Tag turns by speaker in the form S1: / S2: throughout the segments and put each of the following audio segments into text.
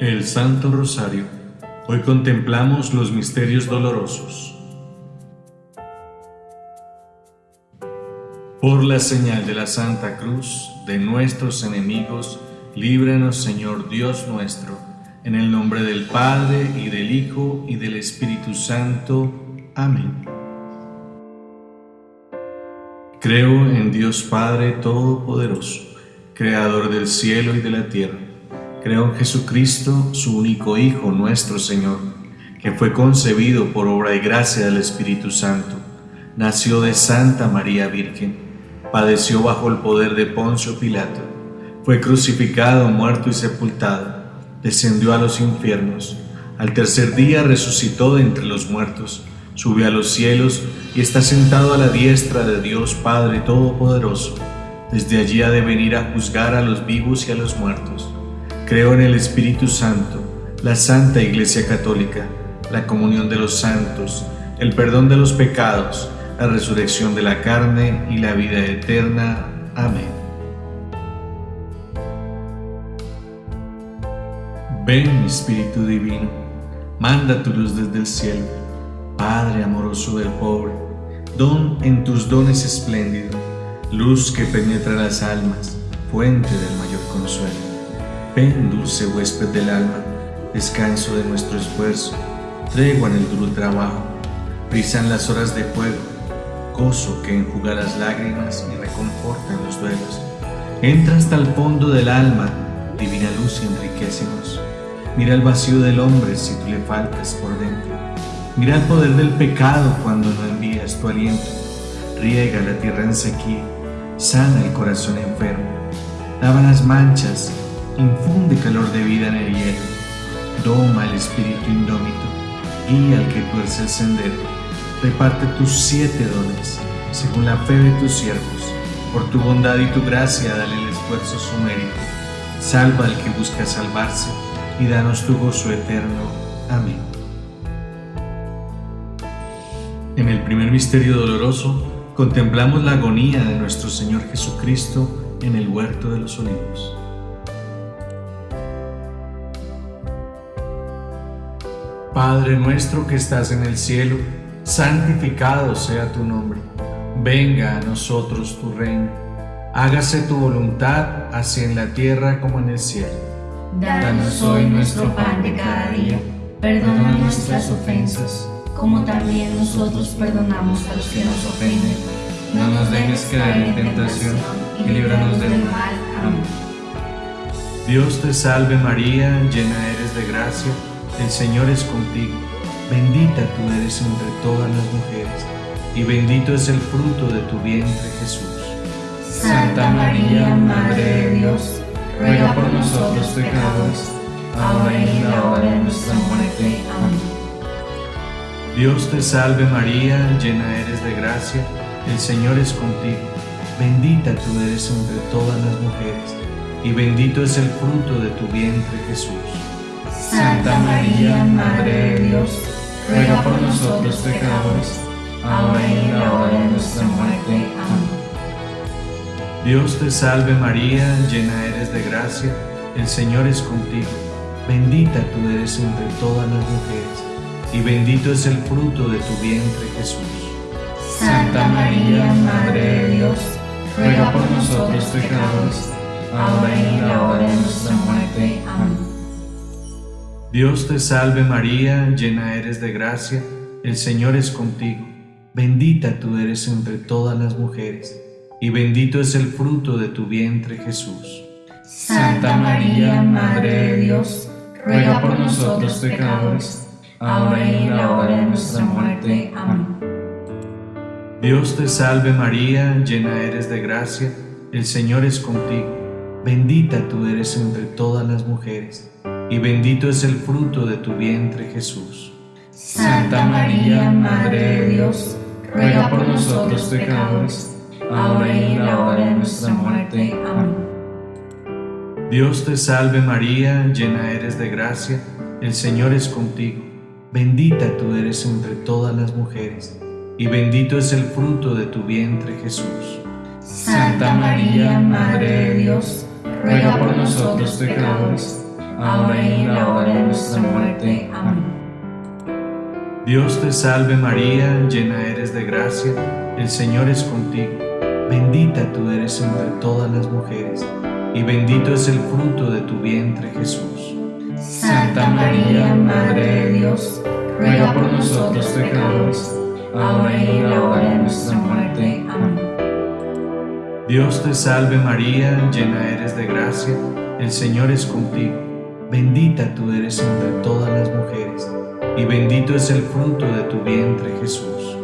S1: El Santo Rosario. Hoy contemplamos los misterios dolorosos. Por la señal de la Santa Cruz de nuestros enemigos, líbranos Señor Dios nuestro, en el nombre del Padre y del Hijo y del Espíritu Santo. Amén. Creo en Dios Padre Todopoderoso, Creador del cielo y de la tierra Creo en Jesucristo, su único Hijo, nuestro Señor, que fue concebido por obra y gracia del Espíritu Santo. Nació de Santa María Virgen, padeció bajo el poder de Poncio Pilato, fue crucificado, muerto y sepultado, descendió a los infiernos, al tercer día resucitó de entre los muertos, subió a los cielos y está sentado a la diestra de Dios Padre Todopoderoso. Desde allí ha de venir a juzgar a los vivos y a los muertos. Creo en el Espíritu Santo, la Santa Iglesia Católica, la comunión de los santos, el perdón de los pecados, la resurrección de la carne y la vida eterna. Amén. Ven, Espíritu Divino, manda tu luz desde el cielo, Padre amoroso del pobre, don en tus dones espléndido, luz que penetra las almas, fuente del mayor consuelo. Ven, dulce huésped del alma, descanso de nuestro esfuerzo, tregua en el duro trabajo, brisan las horas de fuego, gozo que enjuga las lágrimas y reconforta en los duelos. Entra hasta el fondo del alma, divina luz y enriquecenos. Mira el vacío del hombre si tú le faltas por dentro. Mira el poder del pecado cuando no envías tu aliento. Riega la tierra en sequía, sana el corazón enfermo, lava las manchas, infunde calor de vida en el hielo, doma el espíritu indómito, guía al que tuerce el sendero, reparte tus siete dones, según la fe de tus siervos, por tu bondad y tu gracia dale el esfuerzo su mérito, salva al que busca salvarse, y danos tu gozo eterno. Amén. En el primer misterio doloroso, contemplamos la agonía de nuestro Señor Jesucristo en el huerto de los olivos. Padre nuestro que estás en el cielo, santificado sea tu nombre. Venga a nosotros tu reino. Hágase tu voluntad, así en la tierra como en el cielo.
S2: Danos hoy nuestro pan de cada día. Perdona nuestras ofensas, como también nosotros perdonamos a los que nos ofenden. No nos dejes caer en tentación y líbranos del mal. Amén.
S1: Dios te salve María, llena eres de gracia el Señor es contigo, bendita tú eres entre todas las mujeres, y bendito es el fruto de tu vientre Jesús.
S2: Santa María, Madre de Dios, ruega por nosotros pecadores, ahora y en la hora de nuestra muerte. Amén.
S1: Dios te salve María, llena eres de gracia, el Señor es contigo, bendita tú eres entre todas las mujeres, y bendito es el fruto de tu vientre Jesús.
S2: Santa María, Madre de Dios, ruega por nosotros pecadores, ahora y en la hora de nuestra muerte. Amén.
S1: Dios te salve María, llena eres de gracia, el Señor es contigo. Bendita tú eres entre todas las mujeres, y bendito es el fruto de tu vientre Jesús.
S2: Santa María, Madre de Dios, ruega por nosotros pecadores, ahora y en la hora de nuestra muerte. Amén.
S1: Dios te salve María, llena eres de gracia, el Señor es contigo. Bendita tú eres entre todas las mujeres, y bendito es el fruto de tu vientre Jesús.
S2: Santa María, Madre de Dios, ruega por nosotros pecadores, ahora y en la hora de nuestra muerte. Amén.
S1: Dios te salve María, llena eres de gracia, el Señor es contigo. Bendita tú eres entre todas las mujeres y bendito es el fruto de tu vientre Jesús.
S2: Santa María, Madre de Dios, ruega por nosotros pecadores, ahora y en la hora de nuestra muerte. Amén.
S1: Dios te salve María, llena eres de gracia, el Señor es contigo, bendita tú eres entre todas las mujeres, y bendito es el fruto de tu vientre Jesús.
S2: Santa María, Madre de Dios, ruega por nosotros pecadores, ahora y en la hora de nuestra muerte. Amén.
S1: Dios te salve María, llena eres de gracia, el Señor es contigo. Bendita tú eres entre todas las mujeres, y bendito es el fruto de tu vientre Jesús.
S2: Santa María, Madre de Dios, ruega por nosotros pecadores, ahora y en la hora de nuestra muerte. Amén.
S1: Dios te salve María, llena eres de gracia, el Señor es contigo. Bendita tú eres entre todas las mujeres, y bendito es el fruto de tu vientre Jesús.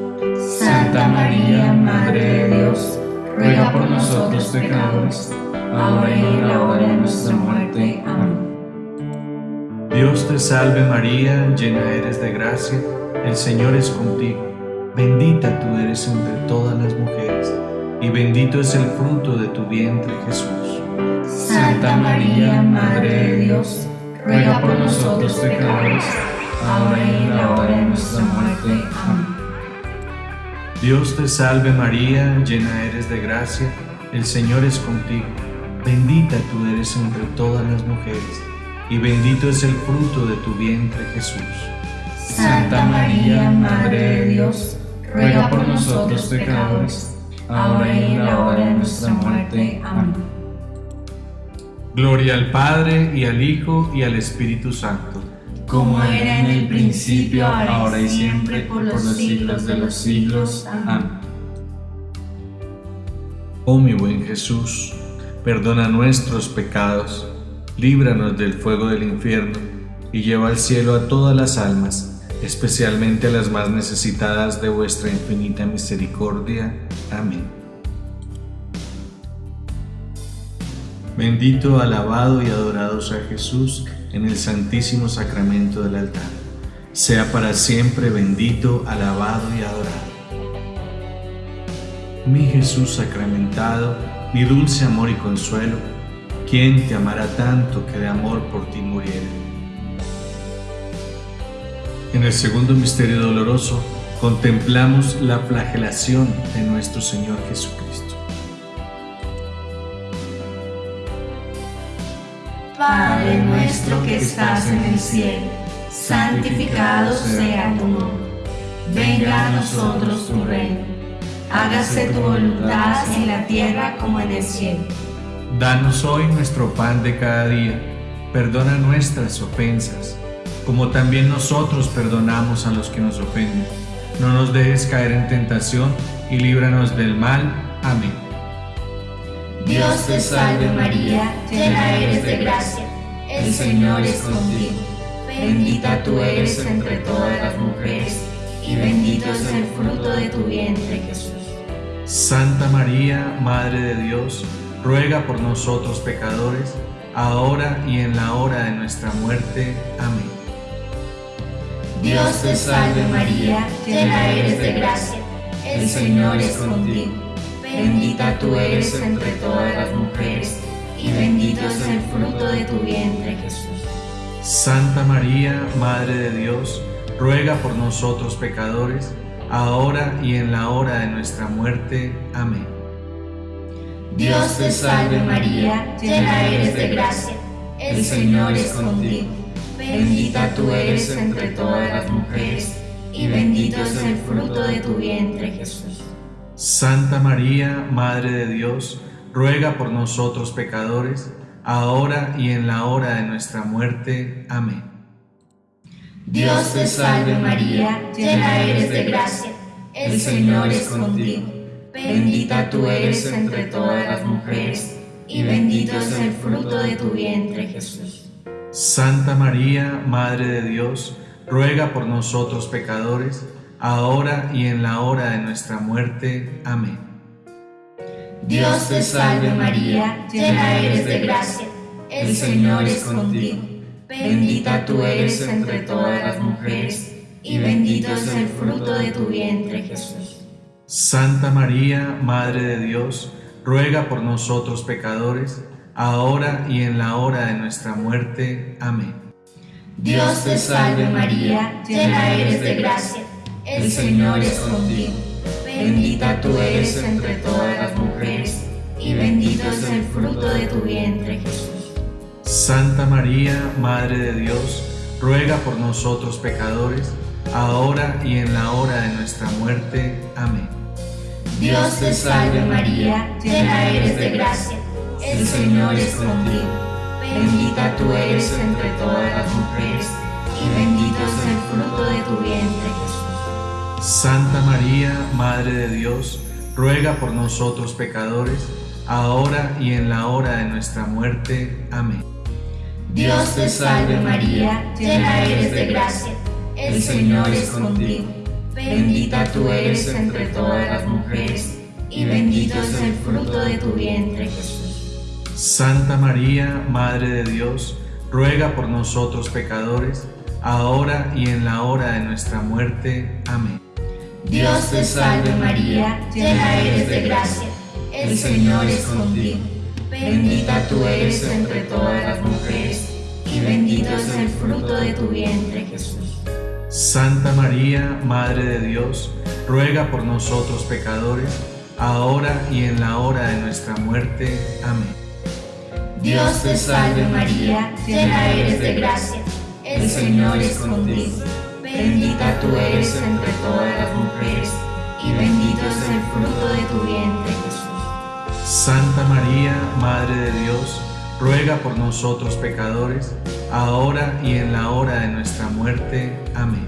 S2: Santa María, Madre de Dios, ruega por nosotros pecadores, ahora y en la hora de nuestra muerte. Amén.
S1: Dios te salve María, llena eres de gracia, el Señor es contigo. Bendita tú eres entre todas las mujeres, y bendito es el fruto de tu vientre Jesús.
S2: Santa María, Madre de Dios, ruega por nosotros pecadores, ahora y en la hora de nuestra muerte. Amén.
S1: Dios te salve María, llena eres de gracia, el Señor es contigo. Bendita tú eres entre todas las mujeres, y bendito es el fruto de tu vientre Jesús.
S2: Santa María, Madre de Dios, ruega por nosotros pecadores, ahora y en la hora de nuestra muerte. Amén.
S1: Gloria al Padre, y al Hijo, y al Espíritu Santo.
S2: Como era en el principio, ahora y siempre, por los siglos de los siglos. Amén.
S1: Oh mi buen Jesús, perdona nuestros pecados, líbranos del fuego del infierno, y lleva al cielo a todas las almas, especialmente a las más necesitadas de vuestra infinita misericordia. Amén. Bendito, alabado y adorado sea Jesús en el santísimo sacramento del altar. Sea para siempre bendito, alabado y adorado. Mi Jesús sacramentado, mi dulce amor y consuelo, ¿quién te amará tanto que de amor por ti muriera? En el segundo misterio doloroso contemplamos la flagelación de nuestro Señor Jesucristo.
S2: Padre nuestro que estás en el cielo, santificado sea tu nombre. Venga a nosotros tu reino. Hágase tu voluntad en la tierra como en el cielo.
S1: Danos hoy nuestro pan de cada día. Perdona nuestras ofensas, como también nosotros perdonamos a los que nos ofenden. No nos dejes caer en tentación y líbranos del mal. Amén.
S2: Dios te salve María, llena eres de gracia, el Señor es contigo. Bendita tú eres entre todas las mujeres, y bendito es el fruto de tu vientre Jesús.
S1: Santa María, Madre de Dios, ruega por nosotros pecadores, ahora y en la hora de nuestra muerte. Amén.
S2: Dios te salve María, llena eres de gracia, el Señor es contigo. Bendita tú eres entre todas las mujeres, y bendito es el fruto de tu vientre Jesús.
S1: Santa María, Madre de Dios, ruega por nosotros pecadores, ahora y en la hora de nuestra muerte. Amén.
S2: Dios te salve María, llena eres de gracia, el Señor es contigo. Bendita tú eres entre todas las mujeres, y bendito es el fruto de tu vientre Jesús.
S1: Santa María, Madre de Dios, ruega por nosotros pecadores, ahora y en la hora de nuestra muerte. Amén.
S2: Dios te salve María, llena eres de gracia, el Señor es contigo. Bendita tú eres entre todas las mujeres, y bendito es el fruto de tu vientre Jesús.
S1: Santa María, Madre de Dios, ruega por nosotros pecadores, ahora y en la hora de nuestra muerte. Amén.
S2: Dios te salve María, llena eres de gracia, el Señor es contigo. Bendita tú eres entre todas las mujeres, y bendito es el fruto de tu vientre Jesús.
S1: Santa María, Madre de Dios, ruega por nosotros pecadores, ahora y en la hora de nuestra muerte. Amén.
S2: Dios te salve María, llena eres de gracia, el Señor es contigo. Bendita tú eres entre todas las mujeres, y bendito es el fruto de tu vientre Jesús.
S1: Santa María, Madre de Dios, ruega por nosotros pecadores, ahora y en la hora de nuestra muerte. Amén.
S2: Dios te salve María, llena eres de gracia, el Señor es contigo. Bendita tú eres entre todas las mujeres, y bendito es el
S1: Santa María, Madre de Dios, ruega por nosotros pecadores, ahora y en la hora de nuestra muerte. Amén.
S2: Dios te salve María, llena eres de gracia, el Señor es contigo. Bendita tú eres entre todas las mujeres, y bendito es el fruto de tu vientre Jesús.
S1: Santa María, Madre de Dios, ruega por nosotros pecadores, ahora y en la hora de nuestra muerte. Amén.
S2: Dios te salve María, llena eres de gracia, el Señor es contigo. Bendita tú eres entre todas las mujeres, y bendito es el fruto de tu vientre, Jesús.
S1: Santa María, Madre de Dios, ruega por nosotros pecadores, ahora y en la hora de nuestra muerte. Amén.
S2: Dios te salve María, llena eres de gracia, el Señor es contigo. Bendita tú eres entre todas las mujeres, y bendito es el fruto de tu vientre, Jesús.
S1: Santa María, Madre de Dios, ruega por nosotros pecadores, ahora y en la hora de nuestra muerte. Amén.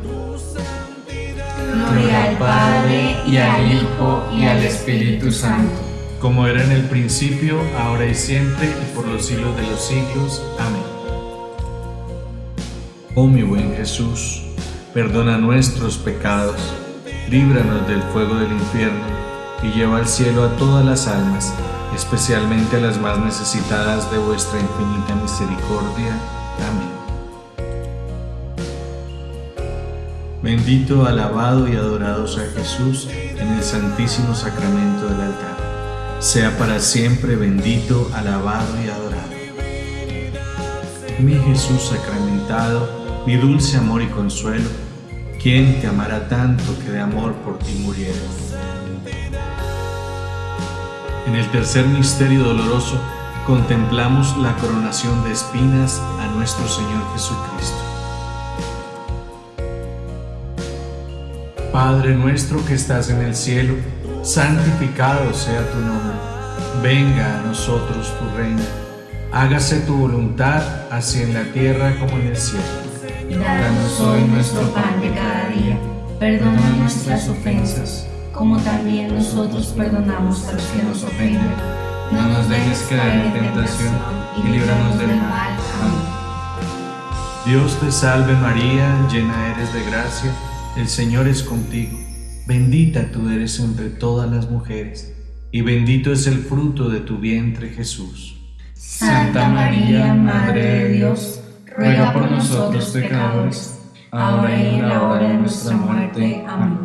S2: Gloria al Padre, y al Hijo, y al Espíritu Santo.
S1: Como era en el principio, ahora y siempre, y por los siglos de los siglos. Amén. Oh mi buen Jesús, perdona nuestros pecados, líbranos del fuego del infierno, y lleva al cielo a todas las almas, especialmente a las más necesitadas de vuestra infinita misericordia. Amén. Bendito, alabado y adorado sea Jesús en el santísimo sacramento del altar. Sea para siempre bendito, alabado y adorado. Mi Jesús sacramentado, mi dulce amor y consuelo, ¿quién te amará tanto que de amor por ti muriera? En el tercer misterio doloroso contemplamos la coronación de espinas a nuestro Señor Jesucristo. Padre nuestro que estás en el cielo, santificado sea tu nombre. Venga a nosotros tu reino. Hágase tu voluntad, así en la tierra como en el cielo.
S2: Danos hoy nuestro pan de cada día. Perdona nuestras ofensas como también nosotros perdonamos a los que nos ofenden. No nos dejes caer en tentación y líbranos del mal. Amén.
S1: Dios te salve María, llena eres de gracia, el Señor es contigo. Bendita tú eres entre todas las mujeres, y bendito es el fruto de tu vientre Jesús.
S2: Santa María, Madre de Dios, ruega por nosotros pecadores, ahora y en la hora de nuestra muerte. Amén.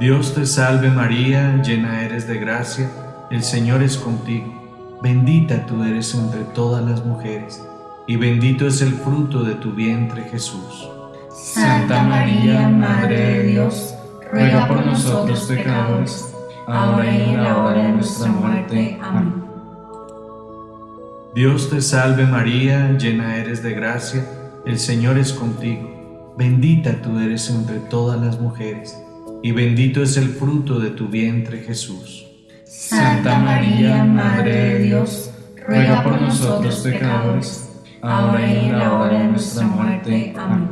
S1: Dios te salve María, llena eres de gracia, el Señor es contigo. Bendita tú eres entre todas las mujeres, y bendito es el fruto de tu vientre Jesús.
S2: Santa María, Madre de Dios, ruega por nosotros pecadores, ahora y en la hora de nuestra muerte. Amén.
S1: Dios te salve María, llena eres de gracia, el Señor es contigo. Bendita tú eres entre todas las mujeres y bendito es el fruto de tu vientre Jesús.
S2: Santa María, Madre de Dios, ruega por nosotros pecadores, ahora y en la hora de nuestra muerte. Amén.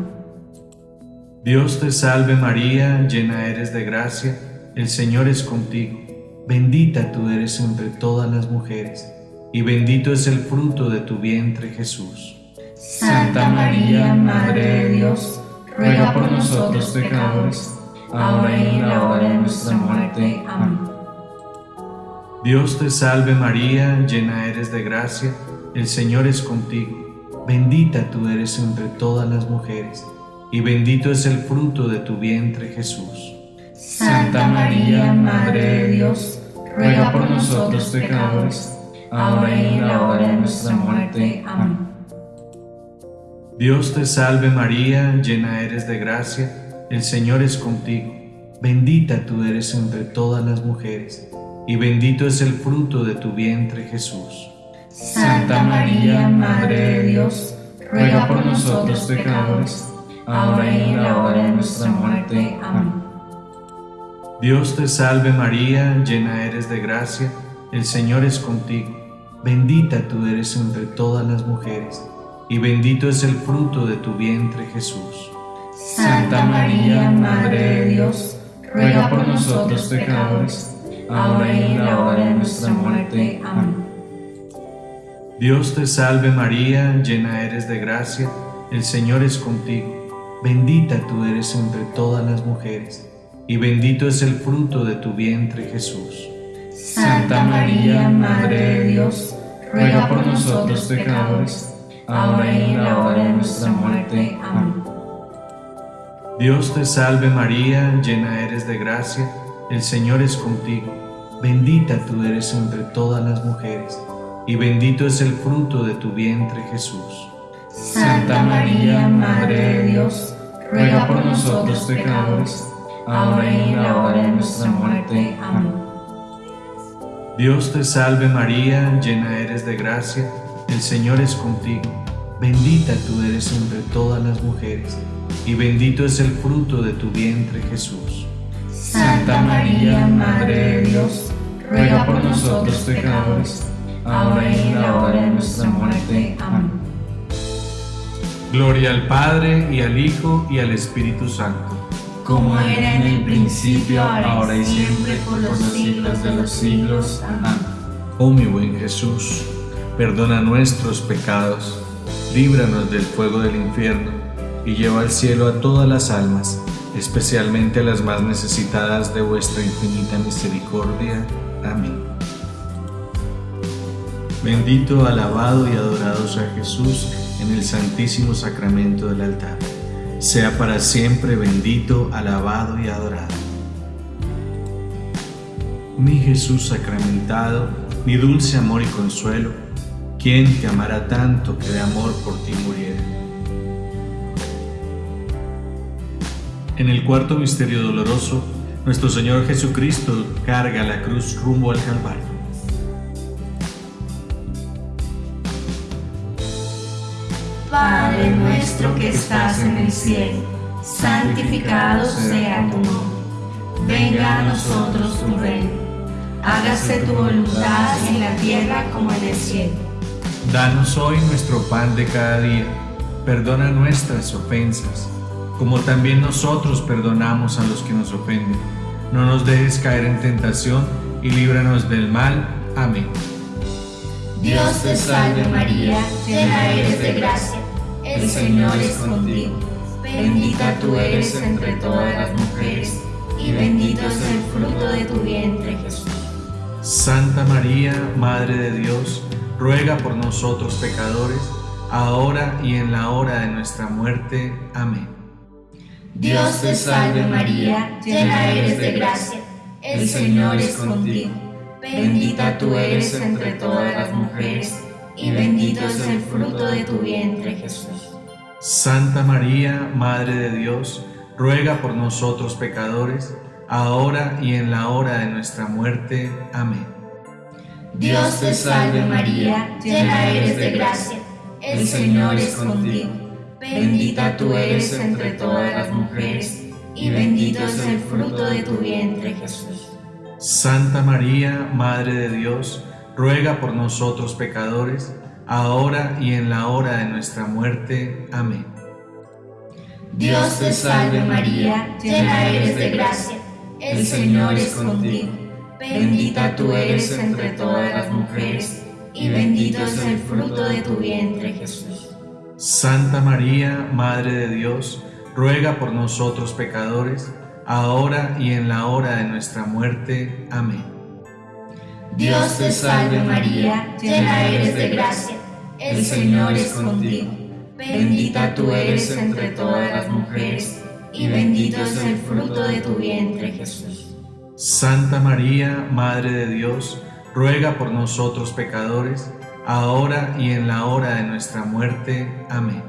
S1: Dios te salve María, llena eres de gracia, el Señor es contigo. Bendita tú eres entre todas las mujeres, y bendito es el fruto de tu vientre Jesús.
S2: Santa María, Madre de Dios, ruega por nosotros pecadores, ahora y en la hora de nuestra muerte. Amén.
S1: Dios te salve María, llena eres de gracia, el Señor es contigo. Bendita tú eres entre todas las mujeres, y bendito es el fruto de tu vientre Jesús.
S2: Santa María, Madre de Dios, ruega por nosotros pecadores, ahora y en la hora de nuestra muerte. Amén.
S1: Dios te salve María, llena eres de gracia, el Señor es contigo. Bendita tú eres entre todas las mujeres, y bendito es el fruto de tu vientre Jesús.
S2: Santa María, Madre de Dios, ruega por nosotros pecadores, ahora y en la hora de nuestra muerte. Amén.
S1: Dios te salve María, llena eres de gracia, el Señor es contigo, bendita tú eres entre todas las mujeres, y bendito es el fruto de tu vientre Jesús.
S2: Santa María, Madre de Dios, ruega por nosotros pecadores, ahora y en la hora de nuestra muerte. Amén.
S1: Dios te salve María, llena eres de gracia, el Señor es contigo, bendita tú eres entre todas las mujeres, y bendito es el fruto de tu vientre Jesús.
S2: Santa María, Madre de Dios, ruega por nosotros pecadores, ahora y en la hora de nuestra muerte. Amén.
S1: Dios te salve María, llena eres de gracia, el Señor es contigo, bendita tú eres entre todas las mujeres, y bendito es el fruto de tu vientre Jesús.
S2: Santa María, Madre de Dios, ruega por nosotros pecadores, ahora y en la hora de nuestra muerte. Amén.
S1: Dios te salve María, llena eres de gracia, el Señor es contigo, bendita tú eres entre todas las mujeres, y bendito es el fruto de tu vientre Jesús.
S2: Santa María, Madre de Dios, ruega por nosotros pecadores, ahora y en la hora de nuestra muerte. Amén.
S1: Gloria al Padre, y al Hijo, y al Espíritu Santo.
S2: Como era en el principio, ahora y siempre, por los siglos de los siglos. Amén.
S1: Oh mi buen Jesús, perdona nuestros pecados, líbranos del fuego del infierno, y lleva al cielo a todas las almas, especialmente a las más necesitadas de vuestra infinita misericordia. Amén. Bendito, alabado y adorado sea Jesús en el santísimo sacramento del altar. Sea para siempre bendito, alabado y adorado. Mi Jesús sacramentado, mi dulce amor y consuelo, ¿quién te amará tanto que de amor por ti muriera? En el cuarto misterio doloroso, nuestro Señor Jesucristo carga la cruz rumbo al Calvario.
S2: Padre nuestro que estás en el cielo, santificado sea tu nombre. Venga a nosotros tu reino. Hágase tu voluntad en la tierra como en el cielo.
S1: Danos hoy nuestro pan de cada día. Perdona nuestras ofensas, como también nosotros perdonamos a los que nos ofenden. No nos dejes caer en tentación y líbranos del mal. Amén.
S2: Dios te salve María, llena eres de gracia, el Señor es contigo. Bendita tú eres entre todas las mujeres, y bendito es el fruto de tu vientre Jesús.
S1: Santa María, Madre de Dios, ruega por nosotros pecadores, ahora y en la hora de nuestra muerte. Amén.
S2: Dios te salve María, llena eres de gracia, el Señor es contigo. Bendita tú eres entre todas las mujeres, y bendito es el fruto de tu vientre Jesús.
S1: Santa María, Madre de Dios, ruega por nosotros pecadores, ahora y en la hora de nuestra muerte. Amén.
S2: Dios te salve María, llena eres de gracia, el Señor es contigo. Bendita tú eres entre todas las mujeres, y bendito es el fruto de tu vientre Jesús.
S1: Santa María, Madre de Dios, ruega por nosotros pecadores, ahora y en la hora de nuestra muerte. Amén.
S2: Dios te salve María, llena eres de gracia, el Señor es contigo. Bendita tú eres entre todas las mujeres, y bendito es el fruto de tu vientre Jesús.
S1: Santa María, Madre de Dios, ruega por nosotros pecadores, ahora y en la hora de nuestra muerte. Amén.
S2: Dios te salve María, llena eres de gracia, el Señor es contigo. Bendita tú eres entre todas las mujeres, y bendito es el fruto de tu vientre Jesús.
S1: Santa María, Madre de Dios, ruega por nosotros pecadores, ahora y en la hora de nuestra muerte. Amén.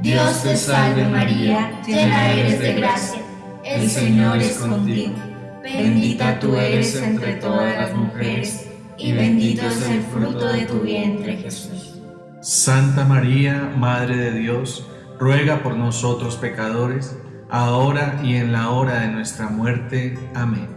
S2: Dios te salve María, llena eres de gracia, el Señor es contigo. Bendita tú eres entre todas las mujeres, y bendito es el fruto de tu vientre, Jesús.
S1: Santa María, Madre de Dios, ruega por nosotros pecadores, ahora y en la hora de nuestra muerte. Amén.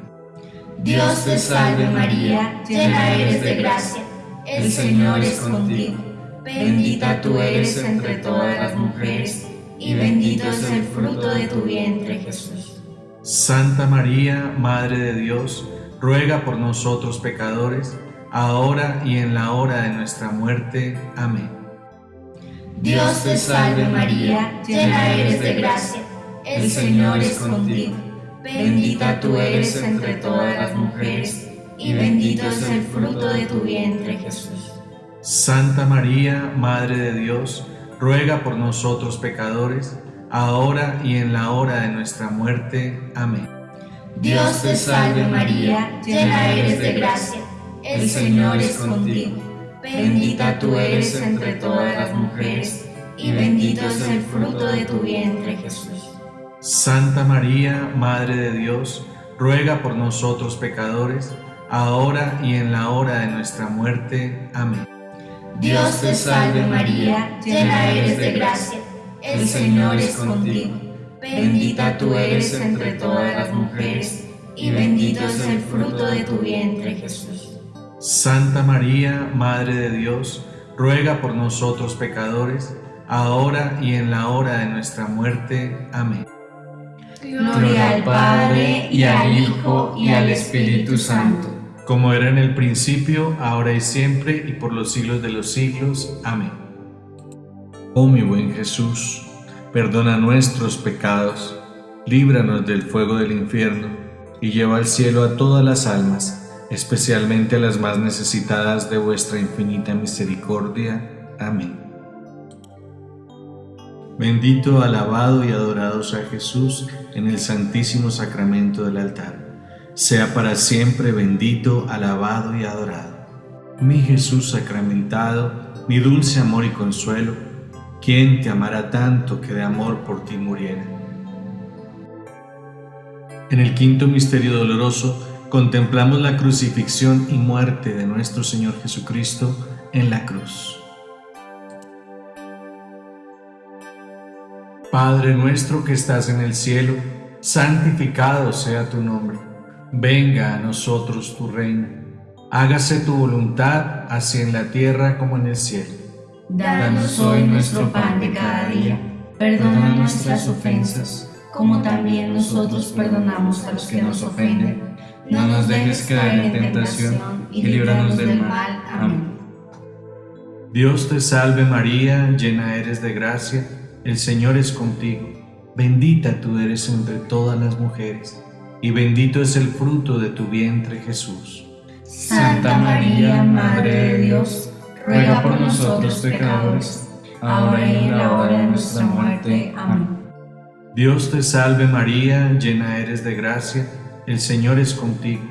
S2: Dios te salve María, llena eres de gracia, el Señor es contigo. Bendita tú eres entre todas las mujeres, y bendito es el fruto de tu vientre, Jesús.
S1: Santa María, Madre de Dios, ruega por nosotros pecadores, ahora y en la hora de nuestra muerte. Amén.
S2: Dios te salve María, llena eres de gracia, el Señor es contigo. Bendita tú eres entre todas las mujeres, y bendito es el fruto de tu vientre, Jesús.
S1: Santa María, Madre de Dios, ruega por nosotros pecadores, ahora y en la hora de nuestra muerte. Amén.
S2: Dios te salve María, llena eres de gracia el Señor es contigo. Bendita tú eres entre todas las mujeres, y bendito es el fruto de tu vientre, Jesús.
S1: Santa María, Madre de Dios, ruega por nosotros pecadores, ahora y en la hora de nuestra muerte. Amén.
S2: Dios te salve María, llena eres de gracia, el Señor es contigo. Bendita tú eres entre todas las mujeres, y bendito es el fruto de tu vientre, Jesús.
S1: Santa María, Madre de Dios, ruega por nosotros pecadores, ahora y en la hora de nuestra muerte. Amén.
S2: Gloria al Padre, y al Hijo, y al Espíritu Santo.
S1: Como era en el principio, ahora y siempre, y por los siglos de los siglos. Amén. Oh mi buen Jesús, perdona nuestros pecados, líbranos del fuego del infierno, y lleva al cielo a todas las almas especialmente a las más necesitadas de vuestra infinita misericordia. Amén. Bendito, alabado y adorado sea Jesús en el santísimo sacramento del altar. Sea para siempre bendito, alabado y adorado. Mi Jesús sacramentado, mi dulce amor y consuelo, ¿quién te amará tanto que de amor por ti muriera? En el quinto misterio doloroso, contemplamos la crucifixión y muerte de nuestro Señor Jesucristo en la cruz. Padre nuestro que estás en el cielo, santificado sea tu nombre. Venga a nosotros tu reino. Hágase tu voluntad, así en la tierra como en el cielo.
S2: Danos hoy nuestro pan de cada día. Perdona nuestras ofensas, como también nosotros perdonamos a los que nos ofenden no nos dejes caer en tentación y líbranos del mal. Amén.
S1: Dios te salve María, llena eres de gracia, el Señor es contigo. Bendita tú eres entre todas las mujeres, y bendito es el fruto de tu vientre Jesús.
S2: Santa María, Madre de Dios, ruega por nosotros pecadores, ahora y en la hora de nuestra muerte. Amén.
S1: Dios te salve María, llena eres de gracia, el Señor es contigo,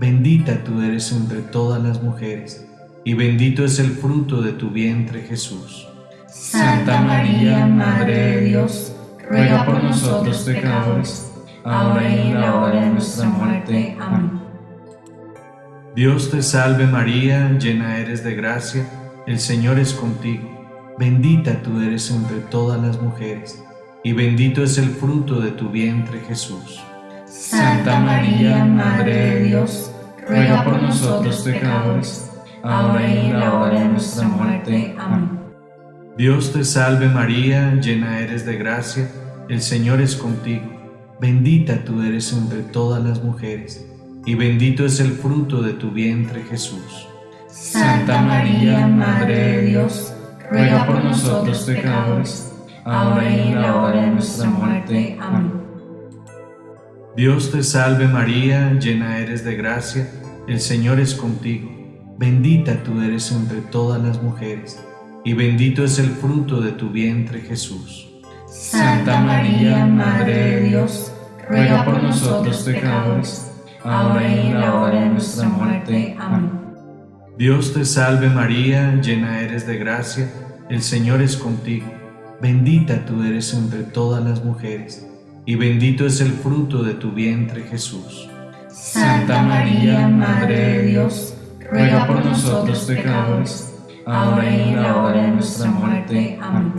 S1: bendita tú eres entre todas las mujeres, y bendito es el fruto de tu vientre Jesús.
S2: Santa María, Madre de Dios, ruega por nosotros pecadores, ahora y en la hora de nuestra muerte. Amén.
S1: Dios te salve María, llena eres de gracia, el Señor es contigo, bendita tú eres entre todas las mujeres, y bendito es el fruto de tu vientre Jesús.
S2: Santa María, Madre de Dios, ruega por nosotros pecadores, ahora y en la hora de nuestra muerte. Amén.
S1: Dios te salve María, llena eres de gracia, el Señor es contigo. Bendita tú eres entre todas las mujeres, y bendito es el fruto de tu vientre Jesús.
S2: Santa María, Madre de Dios, ruega por nosotros pecadores, ahora y en la hora de nuestra muerte. Amén.
S1: Dios te salve María, llena eres de gracia, el Señor es contigo. Bendita tú eres entre todas las mujeres, y bendito es el fruto de tu vientre Jesús.
S2: Santa María, Madre de Dios, ruega por nosotros pecadores, ahora y en la hora de nuestra muerte. Amén.
S1: Dios te salve María, llena eres de gracia, el Señor es contigo. Bendita tú eres entre todas las mujeres y bendito es el fruto de tu vientre Jesús.
S2: Santa María, Madre de Dios, ruega por nosotros pecadores, ahora y en la hora de nuestra muerte. Amén.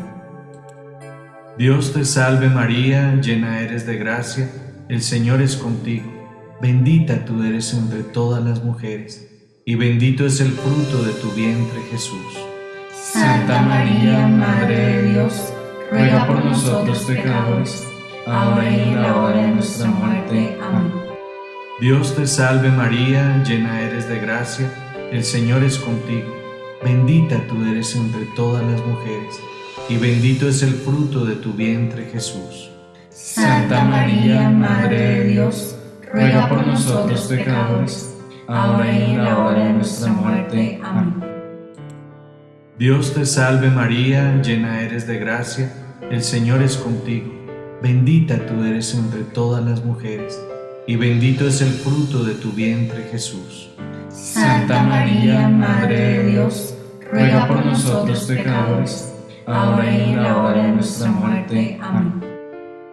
S1: Dios te salve María, llena eres de gracia, el Señor es contigo, bendita tú eres entre todas las mujeres, y bendito es el fruto de tu vientre Jesús.
S2: Santa María, Madre de Dios, ruega por nosotros pecadores, ahora y en la hora de nuestra muerte. Amén.
S1: Dios te salve María, llena eres de gracia, el Señor es contigo, bendita tú eres entre todas las mujeres, y bendito es el fruto de tu vientre Jesús.
S2: Santa María, Madre de Dios, ruega por nosotros pecadores, ahora y en la hora de nuestra muerte. Amén.
S1: Dios te salve María, llena eres de gracia, el Señor es contigo, bendita tú eres entre todas las mujeres, y bendito es el fruto de tu vientre Jesús.
S2: Santa María, Madre de Dios, ruega por nosotros pecadores, ahora y en la hora de nuestra muerte. Amén.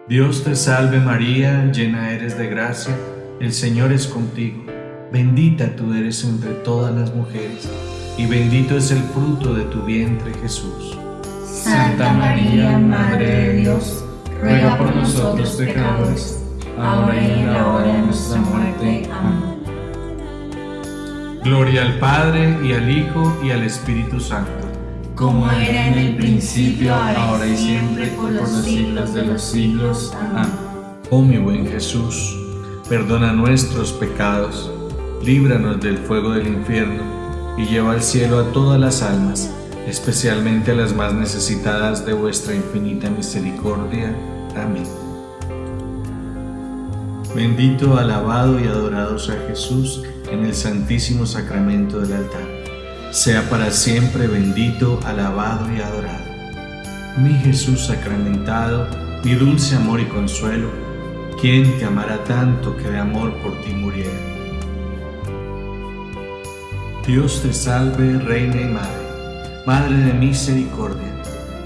S1: Dios te salve María, llena eres de gracia, el Señor es contigo, bendita tú eres entre todas las mujeres, y bendito es el fruto de tu vientre Jesús.
S2: Santa María, Madre de Dios, ruega por nosotros pecadores, ahora y en la hora de nuestra muerte. Amén.
S1: Gloria al Padre, y al Hijo, y al Espíritu Santo.
S2: Como era en el principio, ahora y siempre, por los siglos de los siglos. Amén.
S1: Oh mi buen Jesús, perdona nuestros pecados, líbranos del fuego del infierno, y lleva al cielo a todas las almas, especialmente a las más necesitadas de vuestra infinita misericordia. Amén. Bendito, alabado y adorado sea Jesús en el santísimo sacramento del altar. Sea para siempre bendito, alabado y adorado. Mi Jesús sacramentado, mi dulce amor y consuelo, ¿quién te amará tanto que de amor por ti muriera? Dios te salve, Reina y Madre, Madre de misericordia,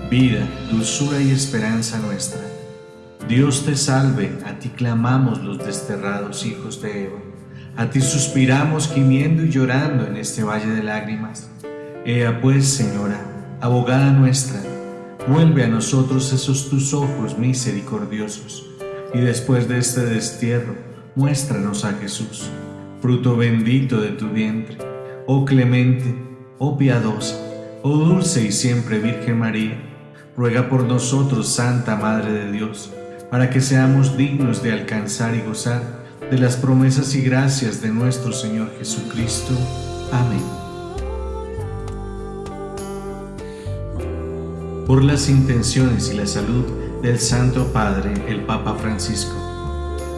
S1: vida, dulzura y esperanza nuestra. Dios te salve, a ti clamamos los desterrados hijos de Eva. A ti suspiramos gimiendo y llorando en este valle de lágrimas. Ea pues, Señora, abogada nuestra, vuelve a nosotros esos tus ojos misericordiosos, y después de este destierro, muéstranos a Jesús, fruto bendito de tu vientre. Oh clemente, oh piadosa, oh dulce y siempre Virgen María, ruega por nosotros, Santa Madre de Dios, para que seamos dignos de alcanzar y gozar de las promesas y gracias de nuestro Señor Jesucristo. Amén. Por las intenciones y la salud del Santo Padre, el Papa Francisco,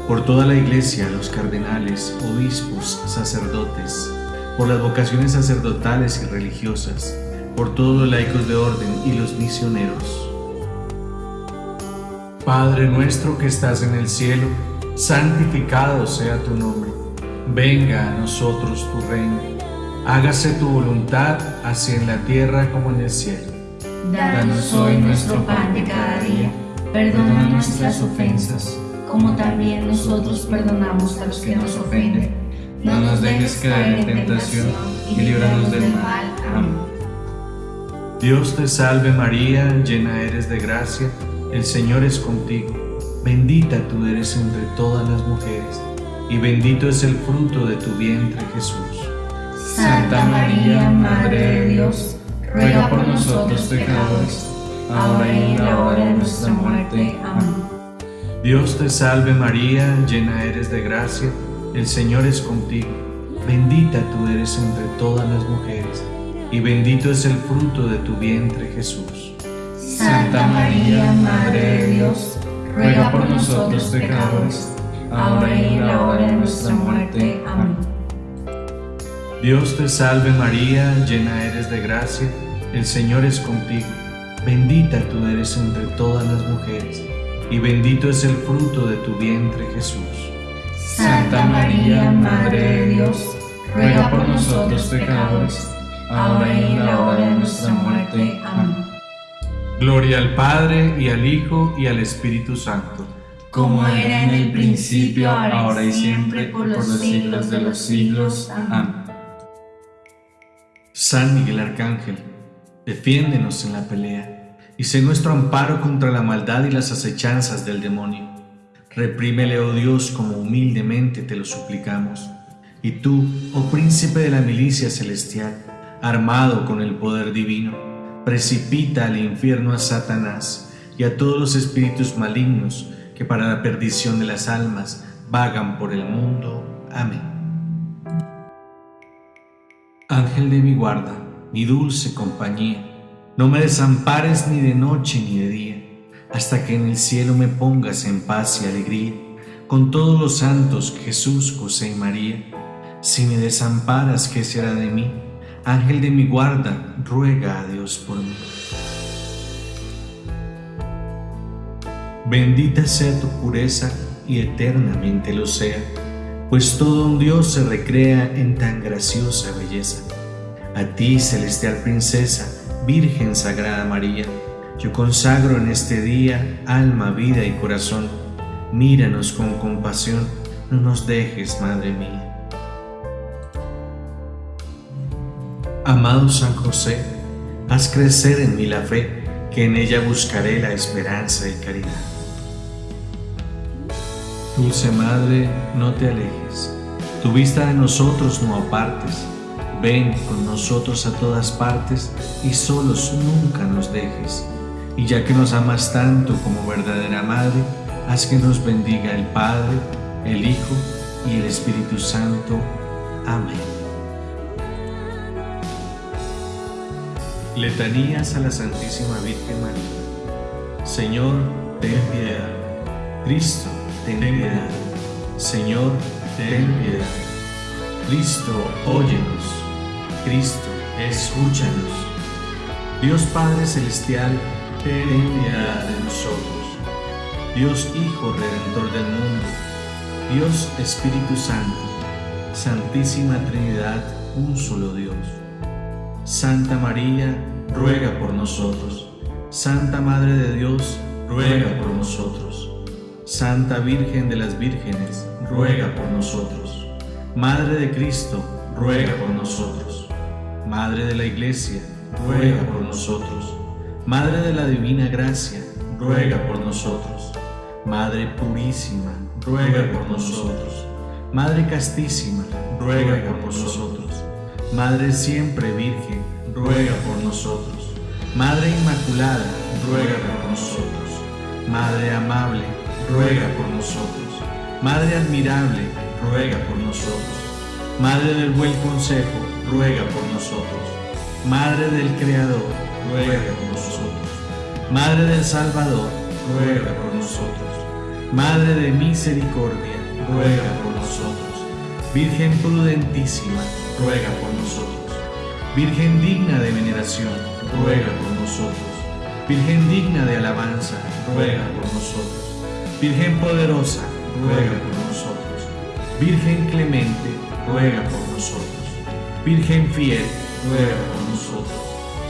S1: por toda la Iglesia, los cardenales, obispos, sacerdotes, por las vocaciones sacerdotales y religiosas, por todos los laicos de orden y los misioneros. Padre nuestro que estás en el cielo, santificado sea tu nombre. Venga a nosotros tu reino. Hágase tu voluntad, así en la tierra como en el cielo.
S2: Danos hoy nuestro pan de cada día. Perdona nuestras ofensas, como también nosotros perdonamos a los que nos ofenden. No nos dejes caer en tentación y líbranos del mal. Amén.
S1: Dios te salve María, llena eres de gracia, el Señor es contigo. Bendita tú eres entre todas las mujeres, y bendito es el fruto de tu vientre Jesús.
S2: Santa María, Madre de Dios, ruega por nosotros pecadores, ahora y en la hora de nuestra muerte. Amén.
S1: Dios te salve María, llena eres de gracia, el Señor es contigo. Bendita tú eres entre todas las mujeres, y bendito es el fruto de tu vientre Jesús.
S2: Santa María, Madre de Dios, ruega por nosotros pecadores, ahora y en la hora de nuestra muerte. Amén.
S1: Dios te salve María, llena eres de gracia, el Señor es contigo. Bendita tú eres entre todas las mujeres, y bendito es el fruto de tu vientre Jesús.
S2: Santa María, Madre de Dios, ruega por nosotros pecadores, ahora y en la hora de nuestra muerte. Amén.
S1: Gloria al Padre, y al Hijo, y al Espíritu Santo.
S2: Como era en el principio, ahora y siempre, por los siglos de los siglos. Amén.
S1: San Miguel Arcángel, defiéndenos en la pelea y sé nuestro amparo contra la maldad y las acechanzas del demonio. Reprímele, oh Dios, como humildemente te lo suplicamos. Y tú, oh príncipe de la milicia celestial, armado con el poder divino, precipita al infierno a Satanás y a todos los espíritus malignos que para la perdición de las almas vagan por el mundo. Amén. Ángel de mi guarda, mi dulce compañía, no me desampares ni de noche ni de día, hasta que en el cielo me pongas en paz y alegría, con todos los santos Jesús, José y María. Si me desamparas, ¿qué será de mí? Ángel de mi guarda, ruega a Dios por mí. Bendita sea tu pureza y eternamente lo sea pues todo un Dios se recrea en tan graciosa belleza. A ti, celestial princesa, Virgen Sagrada María, yo consagro en este día alma, vida y corazón. Míranos con compasión, no nos dejes, Madre mía. Amado San José, haz crecer en mí la fe, que en ella buscaré la esperanza y caridad. Dulce Madre, no te alejes, tu vista de nosotros no apartes, ven con nosotros a todas partes y solos nunca nos dejes. Y ya que nos amas tanto como verdadera Madre, haz que nos bendiga el Padre, el Hijo y el Espíritu Santo. Amén. Letanías a la Santísima Virgen María. Señor, ten piedad. Cristo, ten piedad. Señor, ten piedad. Cristo, óyenos. Cristo, escúchanos. Dios Padre Celestial, ten piedad de nosotros. Dios Hijo Redentor del mundo. Dios Espíritu Santo. Santísima Trinidad, un solo Dios. Santa María, ruega por nosotros. Santa Madre de Dios, ruega por nosotros. Santa Virgen de las Vírgenes, ruega por nosotros. Madre de Cristo, ruega por nosotros. Madre de la Iglesia, ruega por nosotros. Madre de la Divina Gracia, ruega por nosotros. Madre Purísima, ruega por nosotros. Madre Castísima, ruega por nosotros. Madre Siempre Virgen, ruega por nosotros. Madre Inmaculada, ruega por nosotros. Madre Amable, ruega por nosotros. Madre admirable, ruega por nosotros. Madre del buen consejo, ruega por nosotros. Madre del Creador, ruega por nosotros. Madre del Salvador, ruega por nosotros. Madre de misericordia, ruega por nosotros. Virgen prudentísima, ruega por nosotros. Virgen digna de veneración, ruega por nosotros. Virgen digna de alabanza, ruega por nosotros. Virgen poderosa, ruega por nosotros. Virgen clemente, ruega por nosotros. Virgen fiel, ruega por nosotros.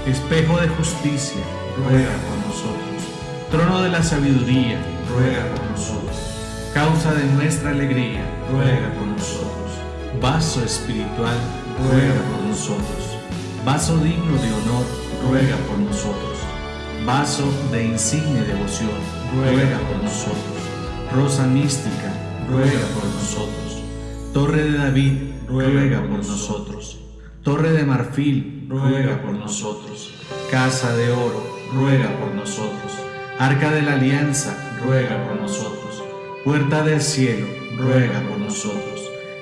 S1: Espejo de justicia, ruega por nosotros. Trono de la sabiduría, ruega por nosotros. Causa de nuestra alegría, ruega por nosotros. Vaso espiritual, ruega por nosotros. Vaso digno de honor, ruega por nosotros. Vaso de insigne devoción, ruega por nosotros rosa mística, ruega por nosotros. Torre de David, ruega por nosotros. Torre de marfil, ruega por nosotros. Casa de oro, ruega por nosotros. Arca de la alianza, ruega por nosotros. Puerta del cielo, ruega por nosotros.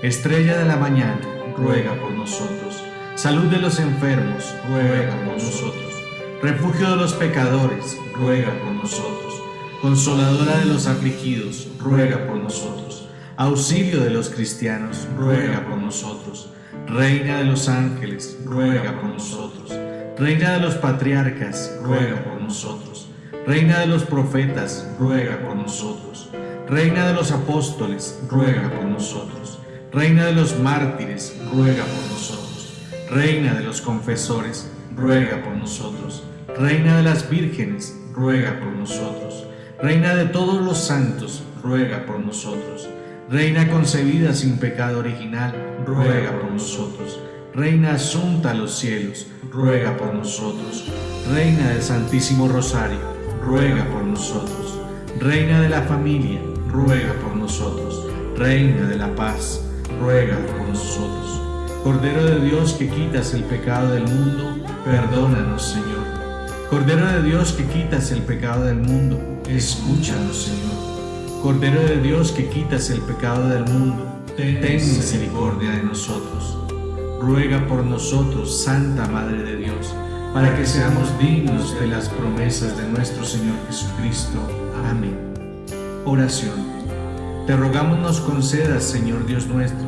S1: Estrella de la mañana, ruega por nosotros. Salud de los enfermos, ruega por nosotros. Refugio de los pecadores, ruega por nosotros. Consoladora de los afligidos, ruega por nosotros. Auxilio de los cristianos, ruega por nosotros. Reina de los ángeles, ruega por nosotros. Reina de los patriarcas, ruega por nosotros. Reina de los profetas, ruega por nosotros. Reina de los apóstoles, ruega por nosotros. Reina de los mártires, ruega por nosotros. Reina de los confesores, ruega por nosotros. Reina de las vírgenes, ruega por nosotros. Reina de todos los santos, ruega por nosotros. Reina concebida sin pecado original, ruega por nosotros. Reina asunta a los cielos, ruega por nosotros. Reina del Santísimo Rosario, ruega por nosotros. Reina de la familia, ruega por nosotros. Reina de la paz, ruega por nosotros. Cordero de Dios que quitas el pecado del mundo, perdónanos, Señor. Cordero de Dios que quitas el pecado del mundo, escúchanos, Señor. Cordero de Dios que quitas el pecado del mundo, ten misericordia de nosotros. Ruega por nosotros, Santa Madre de Dios, para que seamos dignos de las promesas de nuestro Señor Jesucristo. Amén. Oración. Te rogamos nos concedas, Señor Dios nuestro,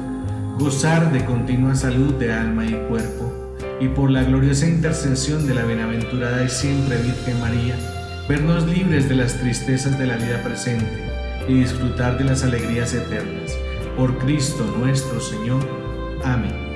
S1: gozar de continua salud de alma y cuerpo, y por la gloriosa intercesión de la bienaventurada y siempre Virgen María, vernos libres de las tristezas de la vida presente y disfrutar de las alegrías eternas. Por Cristo nuestro Señor. Amén.